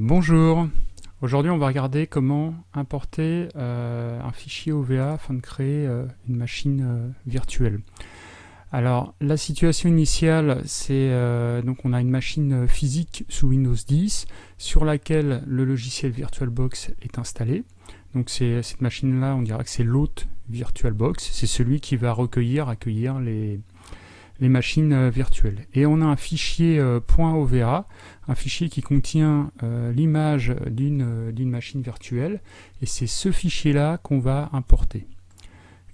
Bonjour, aujourd'hui on va regarder comment importer euh, un fichier OVA afin de créer euh, une machine euh, virtuelle. Alors la situation initiale c'est donc on a une machine physique sous Windows 10 sur laquelle le logiciel VirtualBox est installé. Donc c'est cette machine là on dirait que c'est l'hôte VirtualBox, c'est celui qui va recueillir, accueillir les, les machines euh, virtuelles. Et on a un fichier euh, .ova, un fichier qui contient euh, l'image d'une machine virtuelle, et c'est ce fichier-là qu'on va importer.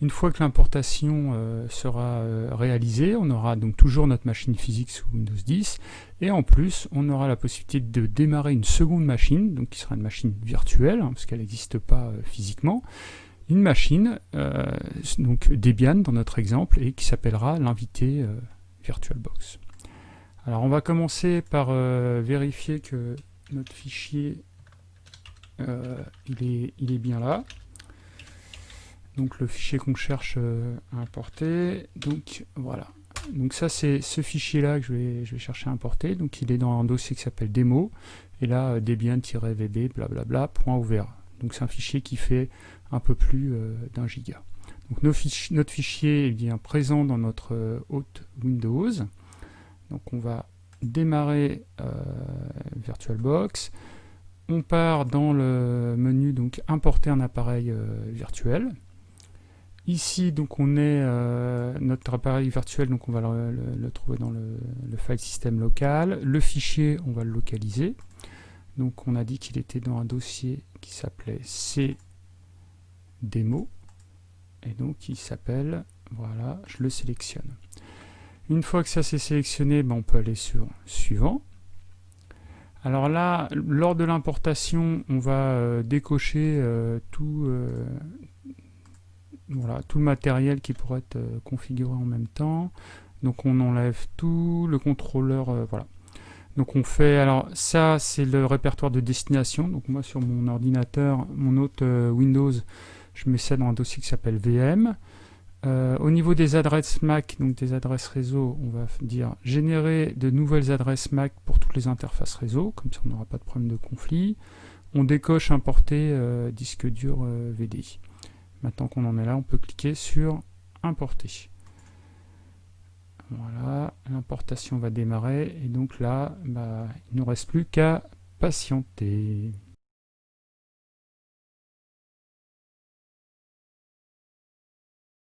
Une fois que l'importation sera réalisée, on aura donc toujours notre machine physique sous Windows 10, et en plus, on aura la possibilité de démarrer une seconde machine, donc qui sera une machine virtuelle, hein, parce qu'elle n'existe pas physiquement, une machine, euh, donc Debian dans notre exemple, et qui s'appellera l'invité euh, VirtualBox. Alors on va commencer par euh, vérifier que notre fichier il, est, il est bien là. Donc le fichier qu'on cherche à importer. Donc voilà. Donc ça c'est ce fichier là que je vais, je vais chercher à importer. Donc il est dans un dossier qui s'appelle démo. Et là debian-vb blablabla Donc c'est un fichier qui fait un peu plus euh, d'un giga. Donc notre fichier est bien présent dans notre euh, hôte Windows. Donc on va démarrer euh, VirtualBox. On part dans le menu donc importer un appareil virtuel. Ici donc on est notre appareil virtuel donc on va le, trouver dans le, file système local. Le fichier on va le localiser. Donc on a dit qu'il était dans un dossier qui s'appelait C démo et donc il s'appelle voilà je le sélectionne. Une fois que ça c'est sélectionné ben, on peut aller sur suivant. Alors là lors de l'importation on va euh, décocher euh, tout euh, voilà tout le matériel qui pourrait être configuré en même temps. Donc on enlève tout le contrôleur voilà donc on fait, alors ça c'est le répertoire de destination, donc moi sur mon ordinateur, mon autre Windows, je mets ça dans un dossier qui s'appelle VM. Euh, au niveau des adresses MAC, donc des adresses réseau, on va dire générer de nouvelles adresses MAC pour toutes les interfaces réseau, comme ça on n'aura pas de problème de conflit. On décoche importer euh, disque dur euh, VDI. Maintenant qu'on en est là, on peut cliquer sur importer. Voilà, l'importation va démarrer et donc là, bah, il ne nous reste plus qu'à patienter.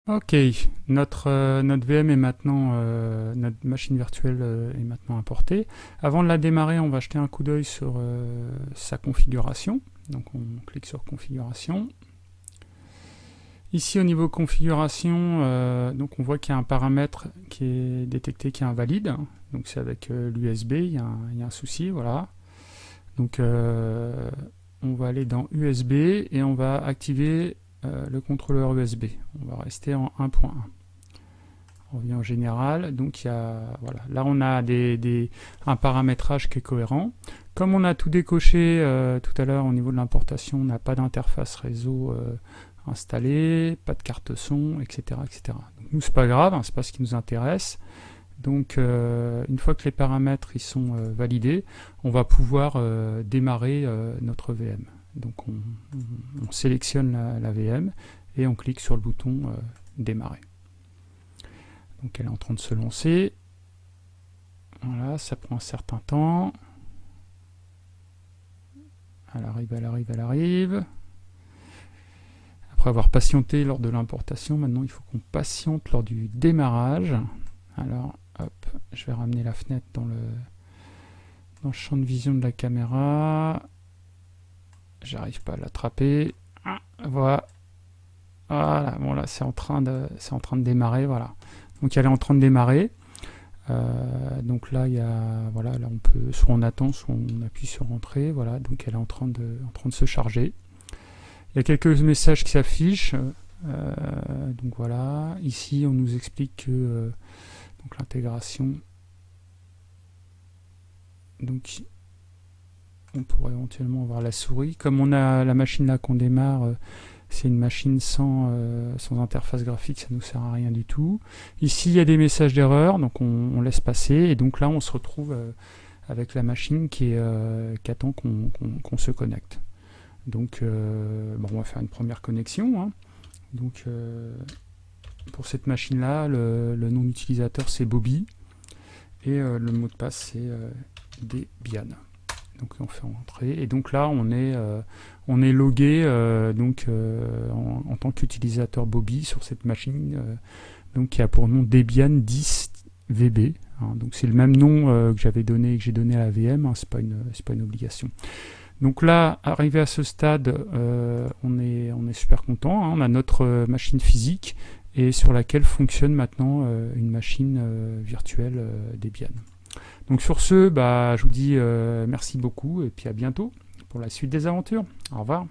Ok, notre, euh, notre VM est maintenant, euh, notre machine virtuelle euh, est maintenant importée. Avant de la démarrer, on va jeter un coup d'œil sur sa configuration. Donc on clique sur configuration. Ici au niveau configuration, donc on voit qu'il y a un paramètre qui est détecté qui est invalide. Donc c'est avec l'USB, il, y a un souci, voilà. Donc on va aller dans USB et on va activer euh, le contrôleur USB. On va rester en 1.1. On revient au général. Donc il y a, voilà, là on a un paramétrage qui est cohérent. Comme on a tout décoché euh, tout à l'heure au niveau de l'importation, on n'a pas d'interface réseau euh, installée, pas de carte son, etc. etc. Donc nous c'est pas grave, hein, c'est pas ce qui nous intéresse. Donc une fois que les paramètres ils sont validés, on va pouvoir démarrer notre VM. Donc on, sélectionne la, VM et on clique sur le bouton euh, démarrer. Donc elle est en train de se lancer. Voilà, ça prend un certain temps. Elle arrive, elle arrive, elle arrive. Après avoir patienté lors de l'importation, maintenant il faut qu'on patiente lors du démarrage. Alors, hop, je vais ramener la fenêtre dans le, dans le champ de vision de la caméra. J'arrive pas à l'attraper. Ah, voilà. Voilà, c'est en train de c'est en train de démarrer, voilà. Donc elle est en train de démarrer. Euh, donc là il y a voilà là on peut soit on attend soit on appuie sur entrée voilà donc elle est en train de en train de se charger il y a quelques messages qui s'affichent euh, donc voilà ici on nous explique que euh, l'intégration donc on pourrait éventuellement voir la souris. Comme on a la machine là qu'on démarre, euh, c'est une machine sans, sans interface graphique, ça ne nous sert à rien du tout. Ici, il y a des messages d'erreur, donc on, laisse passer, et donc là, on se retrouve avec la machine qui, attend qu'on se connecte. Donc, bon, on va faire une première connexion. Hein. Donc, pour cette machine-là, le, nom d'utilisateur c'est Bobby et le mot de passe c'est Debian donc on fait entrer et donc là on est euh, on est logué euh, donc euh, en, tant qu'utilisateur Bobby sur cette machine donc qui a pour nom Debian 10 VB hein. donc c'est le même nom que j'avais donné que j'ai donné à la VM hein, c'est pas pas une obligation donc là, arrivé à ce stade, on, est, on est super content. Hein. on a notre machine physique et sur laquelle fonctionne maintenant une machine virtuelle Debian. Donc sur ce, bah, je vous dis euh, merci beaucoup et puis à bientôt pour la suite des aventures. Au revoir.